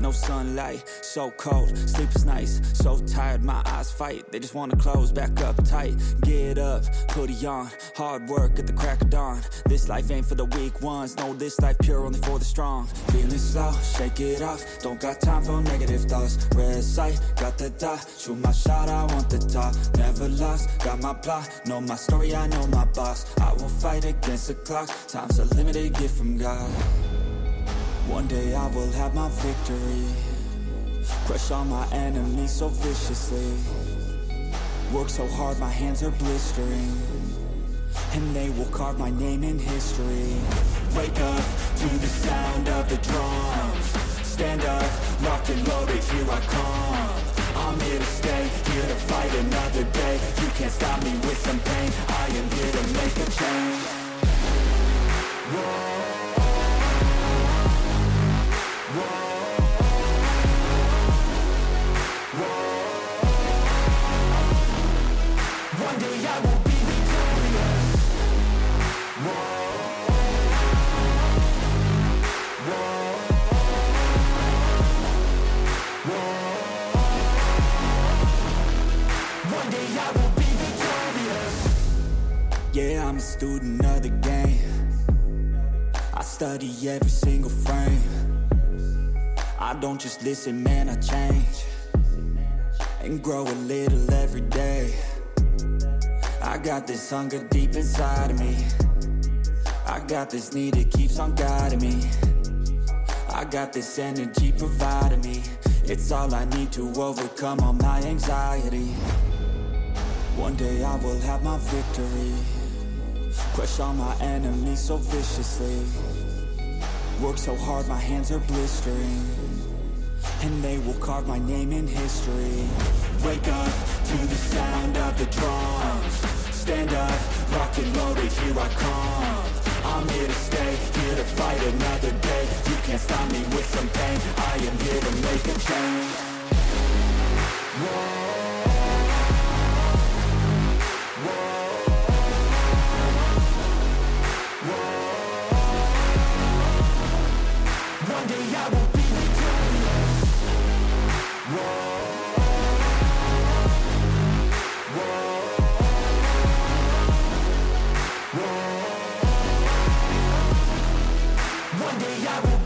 no sunlight, so cold, sleep is nice, so tired, my eyes fight, they just wanna close back up tight, get up, hoodie on, hard work at the crack of dawn, this life ain't for the weak ones, no this life pure only for the strong, feeling slow, shake it off, don't got time for negative thoughts, red sight, got the dot, shoot my shot, I want the top, never lost, got my plot, know my story, I know my boss, I will fight against the clock, time's a limited gift from God. One day I will have my victory. Crush all my enemies so viciously. Work so hard my hands are blistering. And they will carve my name in history. Wake up to the sound of the drums. Stand up, locked and loaded, here I come. I'm here to stay, I'm a student of the game. I study every single frame. I don't just listen, man, I change. And grow a little every day. I got this hunger deep inside of me. I got this need that keeps on guiding me. I got this energy providing me. It's all I need to overcome all my anxiety. One day I will have my victory Crush all my enemies so viciously. Work so hard my hands are blistering. And they will carve my name in history. Wake up to the sound of the drums. Stand up, locked and loaded, here I come. I'm here to stay, here to fight another day. You can't stop me with some pain. I am here to make a change. Whoa. One day I will